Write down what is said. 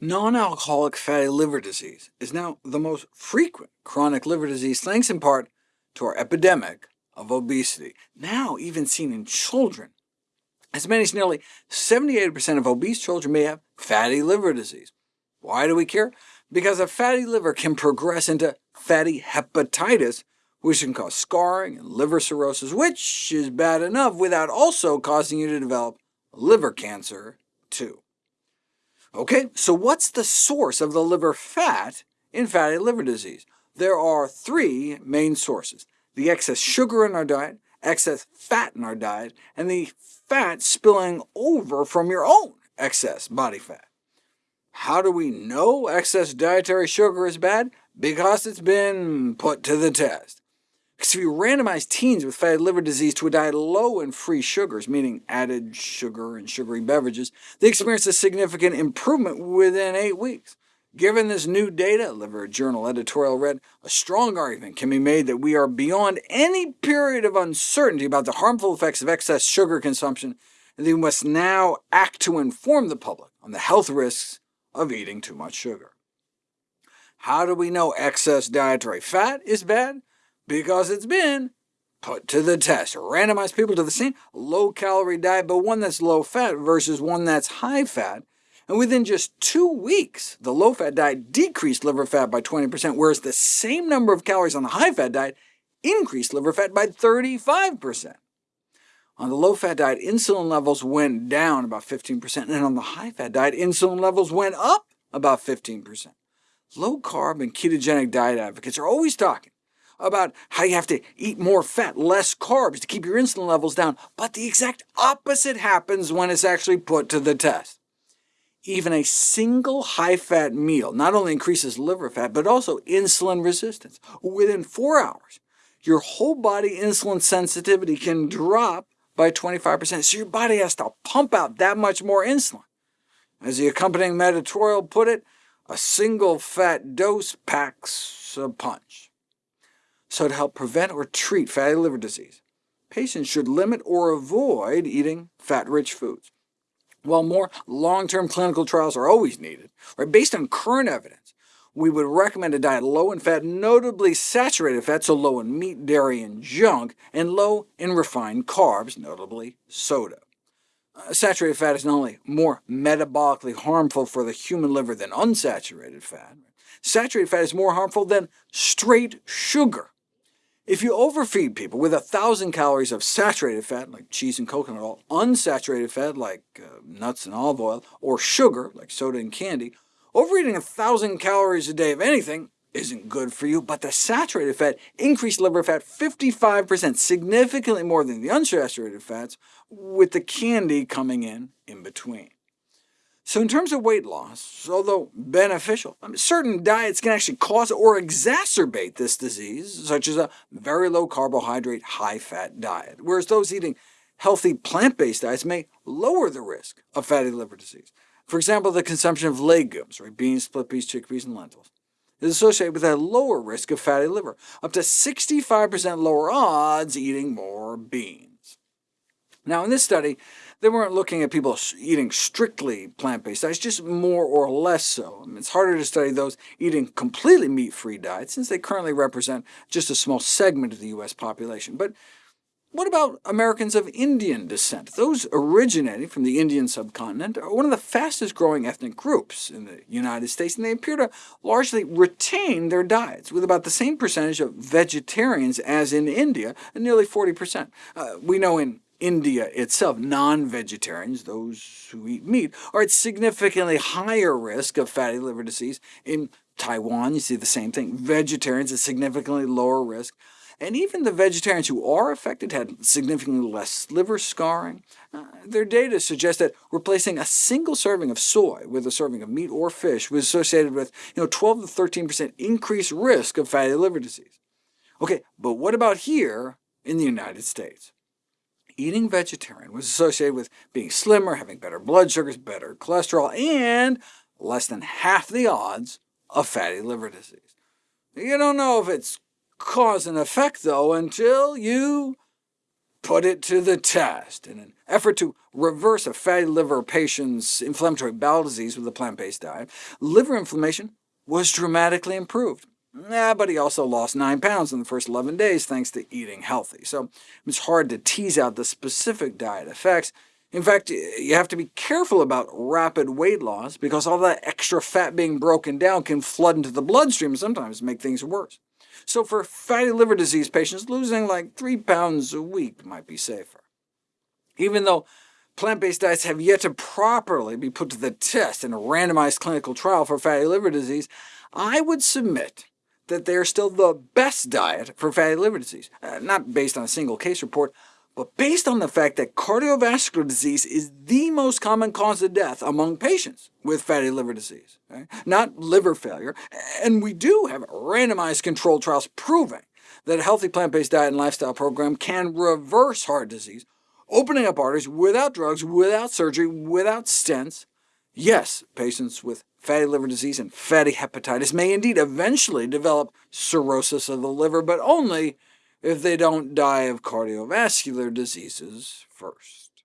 Non-alcoholic fatty liver disease is now the most frequent chronic liver disease, thanks in part to our epidemic of obesity, now even seen in children. As many as nearly 78% of obese children may have fatty liver disease. Why do we care? Because a fatty liver can progress into fatty hepatitis, which can cause scarring and liver cirrhosis, which is bad enough without also causing you to develop liver cancer, too. OK, so what's the source of the liver fat in fatty liver disease? There are three main sources, the excess sugar in our diet, excess fat in our diet, and the fat spilling over from your own excess body fat. How do we know excess dietary sugar is bad? Because it's been put to the test. Because if you randomize teens with fatty liver disease to a diet low in free sugars, meaning added sugar and sugary beverages, they experience a significant improvement within eight weeks. Given this new data, Liver Journal editorial read, a strong argument can be made that we are beyond any period of uncertainty about the harmful effects of excess sugar consumption, and that we must now act to inform the public on the health risks of eating too much sugar. How do we know excess dietary fat is bad? Because it's been put to the test. Randomize people to the same low-calorie diet, but one that's low-fat versus one that's high-fat, and within just two weeks, the low-fat diet decreased liver fat by 20%, whereas the same number of calories on the high-fat diet increased liver fat by 35%. On the low-fat diet, insulin levels went down about 15%, and on the high-fat diet, insulin levels went up about 15%. Low-carb and ketogenic diet advocates are always talking about how you have to eat more fat, less carbs to keep your insulin levels down, but the exact opposite happens when it's actually put to the test. Even a single high-fat meal not only increases liver fat, but also insulin resistance. Within four hours, your whole body insulin sensitivity can drop by 25%, so your body has to pump out that much more insulin. As the accompanying editorial put it, a single fat dose packs a punch. So to help prevent or treat fatty liver disease, patients should limit or avoid eating fat-rich foods. While more long-term clinical trials are always needed, right, based on current evidence, we would recommend a diet low in fat, notably saturated fat, so low in meat, dairy, and junk, and low in refined carbs, notably soda. Uh, saturated fat is not only more metabolically harmful for the human liver than unsaturated fat, saturated fat is more harmful than straight sugar. If you overfeed people with 1,000 calories of saturated fat, like cheese and coconut oil, unsaturated fat, like uh, nuts and olive oil, or sugar, like soda and candy, overeating 1,000 calories a day of anything isn't good for you, but the saturated fat increased liver fat 55%, significantly more than the unsaturated fats, with the candy coming in in between. So in terms of weight loss, although beneficial, certain diets can actually cause or exacerbate this disease, such as a very low-carbohydrate, high-fat diet, whereas those eating healthy plant-based diets may lower the risk of fatty liver disease. For example, the consumption of legumes, right, beans, split peas, chickpeas, and lentils, is associated with a lower risk of fatty liver, up to 65% lower odds eating more beans. Now, in this study, they weren't looking at people eating strictly plant-based diets, just more or less so. I mean, it's harder to study those eating completely meat-free diets, since they currently represent just a small segment of the U.S. population. But what about Americans of Indian descent? Those originating from the Indian subcontinent are one of the fastest-growing ethnic groups in the United States, and they appear to largely retain their diets, with about the same percentage of vegetarians as in India, nearly 40%. Uh, we know in India itself, non-vegetarians, those who eat meat, are at significantly higher risk of fatty liver disease. In Taiwan, you see the same thing. Vegetarians at significantly lower risk. And even the vegetarians who are affected had significantly less liver scarring. Uh, their data suggests that replacing a single serving of soy with a serving of meat or fish was associated with you know, 12 to 13% increased risk of fatty liver disease. OK, but what about here in the United States? Eating vegetarian was associated with being slimmer, having better blood sugars, better cholesterol, and less than half the odds of fatty liver disease. You don't know if it's cause and effect, though, until you put it to the test. In an effort to reverse a fatty liver patient's inflammatory bowel disease with a plant-based diet, liver inflammation was dramatically improved. Yeah, but he also lost 9 pounds in the first 11 days thanks to eating healthy, so it's hard to tease out the specific diet effects. In fact, you have to be careful about rapid weight loss, because all that extra fat being broken down can flood into the bloodstream and sometimes make things worse. So for fatty liver disease patients, losing like 3 pounds a week might be safer. Even though plant-based diets have yet to properly be put to the test in a randomized clinical trial for fatty liver disease, I would submit that they are still the best diet for fatty liver disease, uh, not based on a single case report, but based on the fact that cardiovascular disease is the most common cause of death among patients with fatty liver disease, okay? not liver failure, and we do have randomized controlled trials proving that a healthy plant-based diet and lifestyle program can reverse heart disease, opening up arteries without drugs, without surgery, without stents. Yes, patients with fatty liver disease and fatty hepatitis may indeed eventually develop cirrhosis of the liver, but only if they don't die of cardiovascular diseases first.